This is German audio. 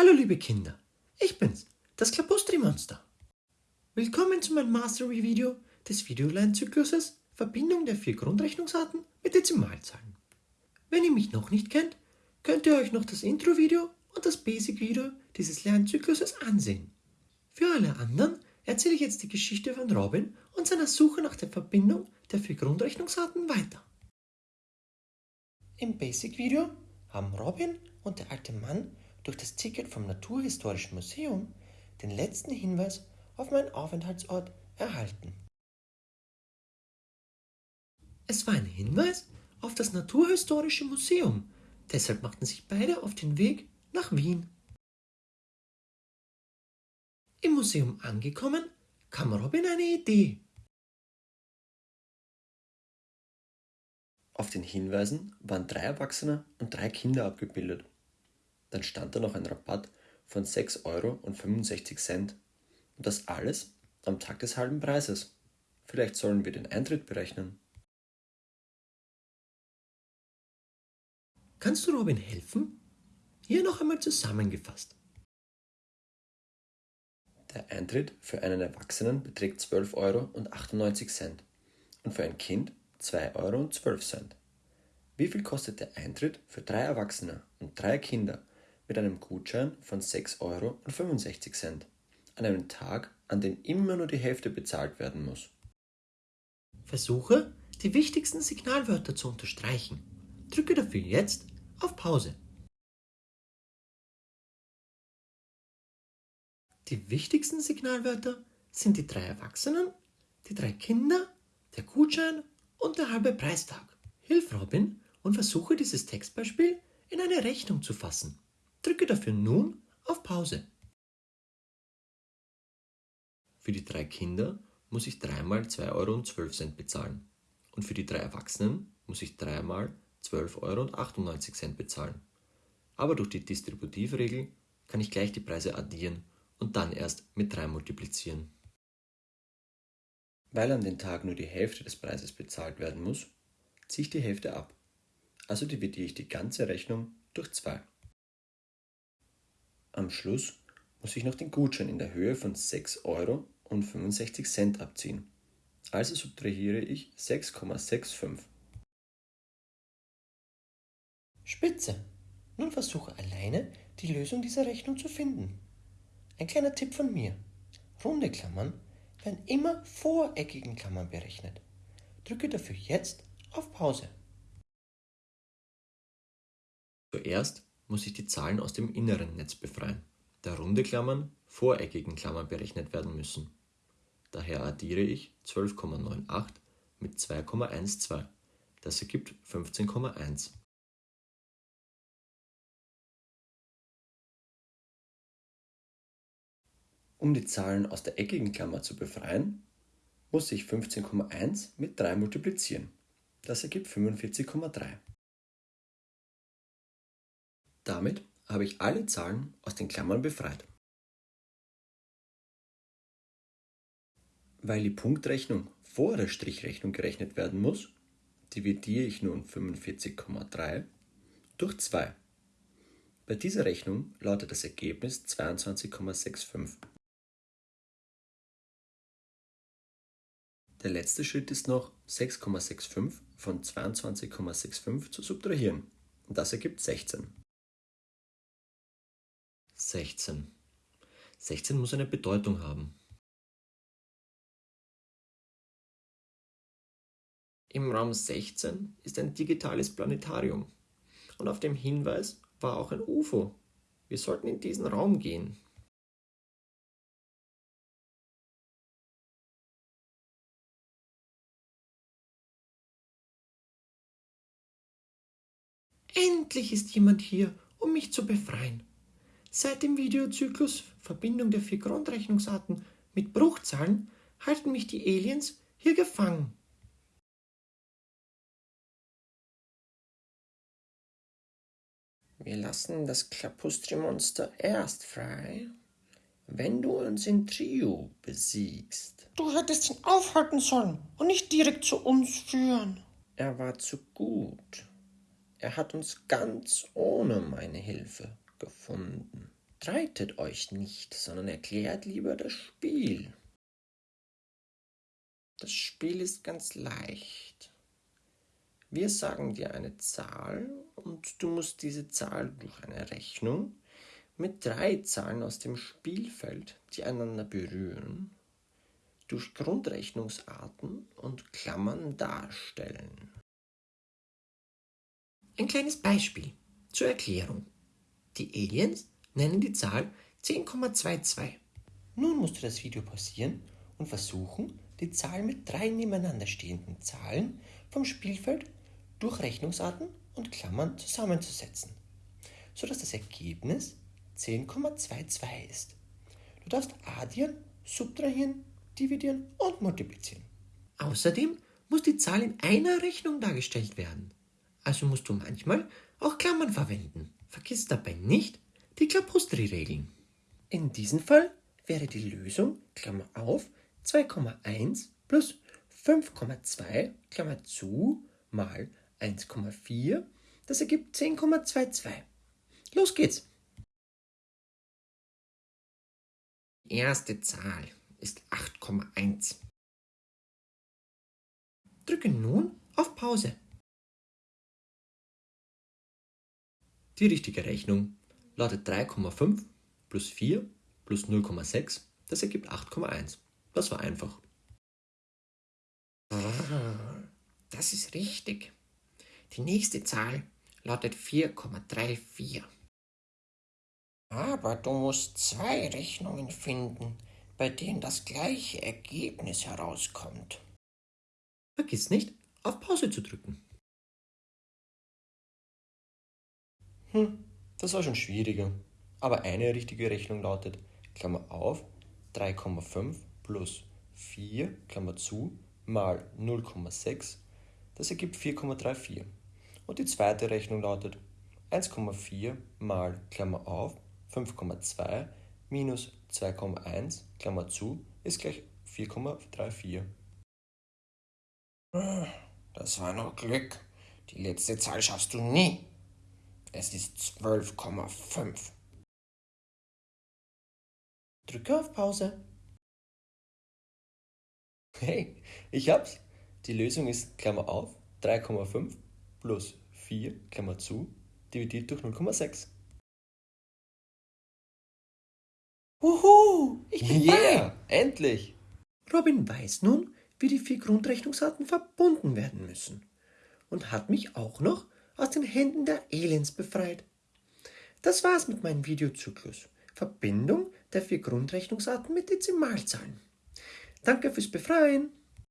Hallo liebe Kinder, ich bin's, das Klapustri-Monster. Willkommen zu meinem Mastery-Video des Videolernzykluses Verbindung der vier Grundrechnungsarten mit Dezimalzahlen. Wenn ihr mich noch nicht kennt, könnt ihr euch noch das Intro-Video und das Basic-Video dieses Lernzykluses ansehen. Für alle anderen erzähle ich jetzt die Geschichte von Robin und seiner Suche nach der Verbindung der vier Grundrechnungsarten weiter. Im Basic-Video haben Robin und der alte Mann durch das Ticket vom Naturhistorischen Museum den letzten Hinweis auf meinen Aufenthaltsort erhalten. Es war ein Hinweis auf das Naturhistorische Museum, deshalb machten sich beide auf den Weg nach Wien. Im Museum angekommen, kam Robin eine Idee. Auf den Hinweisen waren drei Erwachsene und drei Kinder abgebildet. Dann stand da noch ein Rabatt von 6,65 Euro. Und das alles am Tag des halben Preises. Vielleicht sollen wir den Eintritt berechnen. Kannst du Robin helfen? Hier noch einmal zusammengefasst. Der Eintritt für einen Erwachsenen beträgt 12,98 Euro und für ein Kind 2,12 Euro. Wie viel kostet der Eintritt für drei Erwachsene und drei Kinder mit einem Gutschein von 6,65 Euro an einem Tag, an dem immer nur die Hälfte bezahlt werden muss. Versuche, die wichtigsten Signalwörter zu unterstreichen. Drücke dafür jetzt auf Pause. Die wichtigsten Signalwörter sind die drei Erwachsenen, die drei Kinder, der Gutschein und der halbe Preistag. Hilf Robin und versuche dieses Textbeispiel in eine Rechnung zu fassen. Drücke dafür nun auf Pause. Für die drei Kinder muss ich dreimal 2,12 Euro bezahlen und für die drei Erwachsenen muss ich dreimal 12,98 Euro bezahlen. Aber durch die Distributivregel kann ich gleich die Preise addieren und dann erst mit 3 multiplizieren. Weil an den Tag nur die Hälfte des Preises bezahlt werden muss, ziehe ich die Hälfte ab. Also dividiere ich die ganze Rechnung durch 2. Am Schluss muss ich noch den Gutschein in der Höhe von 6,65 Euro abziehen. Also subtrahiere ich 6,65. Spitze! Nun versuche alleine die Lösung dieser Rechnung zu finden. Ein kleiner Tipp von mir. Runde Klammern werden immer vor eckigen Klammern berechnet. Drücke dafür jetzt auf Pause. Zuerst muss ich die Zahlen aus dem inneren Netz befreien, da runde Klammern vor eckigen Klammern berechnet werden müssen. Daher addiere ich 12,98 mit 2,12. Das ergibt 15,1. Um die Zahlen aus der eckigen Klammer zu befreien, muss ich 15,1 mit 3 multiplizieren. Das ergibt 45,3. Damit habe ich alle Zahlen aus den Klammern befreit. Weil die Punktrechnung vor der Strichrechnung gerechnet werden muss, dividiere ich nun 45,3 durch 2. Bei dieser Rechnung lautet das Ergebnis 22,65. Der letzte Schritt ist noch 6,65 von 22,65 zu subtrahieren. Das ergibt 16. 16. 16 muss eine Bedeutung haben. Im Raum 16 ist ein digitales Planetarium. Und auf dem Hinweis war auch ein UFO. Wir sollten in diesen Raum gehen. Endlich ist jemand hier, um mich zu befreien. Seit dem Videozyklus Verbindung der vier Grundrechnungsarten mit Bruchzahlen halten mich die Aliens hier gefangen. Wir lassen das Klapustri-Monster erst frei, wenn du uns in Trio besiegst. Du hättest ihn aufhalten sollen und nicht direkt zu uns führen. Er war zu gut. Er hat uns ganz ohne meine Hilfe gefunden. streitet euch nicht, sondern erklärt lieber das Spiel. Das Spiel ist ganz leicht. Wir sagen dir eine Zahl und du musst diese Zahl durch eine Rechnung mit drei Zahlen aus dem Spielfeld, die einander berühren, durch Grundrechnungsarten und Klammern darstellen. Ein kleines Beispiel zur Erklärung. Die Aliens nennen die Zahl 10,22. Nun musst du das Video pausieren und versuchen, die Zahl mit drei nebeneinander stehenden Zahlen vom Spielfeld durch Rechnungsarten und Klammern zusammenzusetzen, sodass das Ergebnis 10,22 ist. Du darfst addieren, subtrahieren, dividieren und multiplizieren. Außerdem muss die Zahl in einer Rechnung dargestellt werden. Also musst du manchmal auch Klammern verwenden. Vergiss dabei nicht die Klapustri-Regeln. In diesem Fall wäre die Lösung, Klammer auf, 2,1 plus 5,2, Klammer zu, mal 1,4. Das ergibt 10,22. Los geht's! Die erste Zahl ist 8,1. Drücke nun auf Pause. Die richtige Rechnung lautet 3,5 plus 4 plus 0,6. Das ergibt 8,1. Das war einfach. Das ist richtig. Die nächste Zahl lautet 4,34. Aber du musst zwei Rechnungen finden, bei denen das gleiche Ergebnis herauskommt. Vergiss nicht, auf Pause zu drücken. Hm, das war schon schwieriger. Aber eine richtige Rechnung lautet, Klammer auf, 3,5 plus 4, Klammer zu, mal 0,6. Das ergibt 4,34. Und die zweite Rechnung lautet 1,4 mal Klammer auf 5,2 minus 2,1 Klammer zu ist gleich 4,34. Das war noch Glück. Die letzte Zahl schaffst du nie. Es ist 12,5. Drücke auf Pause. Hey, ich hab's. Die Lösung ist Klammer auf 3,5 plus 4, Klammer zu, dividiert durch 0,6. Wuhu! Ich bin Yeah, endlich! bei. Robin weiß nun, wie die vier Grundrechnungsarten verbunden werden müssen und hat mich auch noch aus den Händen der Aliens befreit. Das war's mit meinem Videozyklus. Verbindung der vier Grundrechnungsarten mit Dezimalzahlen. Danke fürs Befreien.